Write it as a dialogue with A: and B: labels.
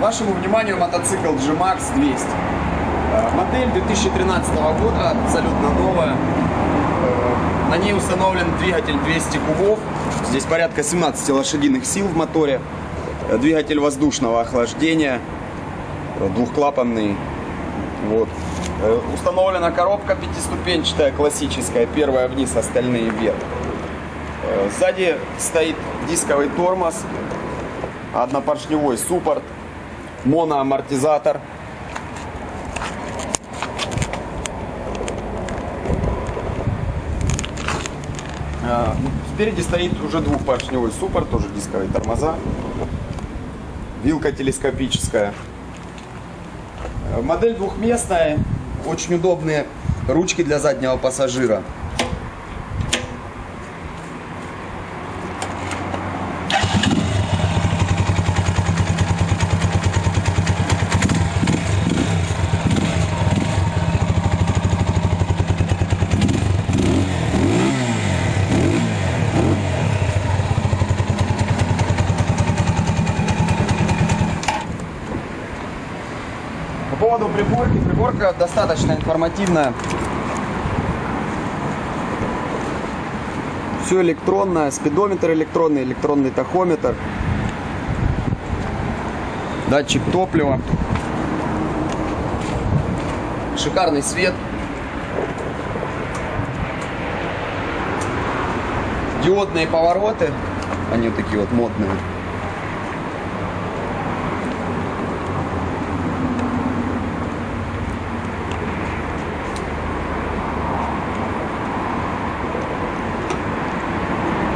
A: Вашему вниманию мотоцикл G-Max 200. Э, Модель 2013 года, абсолютно новая. Э, На ней установлен двигатель 200 кубов. Здесь порядка 17 лошадиных сил в моторе. Э, Двигатель воздушного охлаждения, двухклапанный. Вот. Установлена коробка пятиступенчатая, классическая. Первая вниз, остальные вверх. Сзади стоит дисковый тормоз, однопоршневой суппорт, моноамортизатор. Э, Спереди стоит уже двухпоршневой суппорт, тоже дисковые тормоза. Вилка телескопическая. Модель двухместная, очень удобные ручки для заднего пассажира. Поводу приборки, приборка достаточно информативная. Все электронное, спидометр электронный, электронный тахометр, датчик топлива, шикарный свет, диодные повороты, они такие вот модные.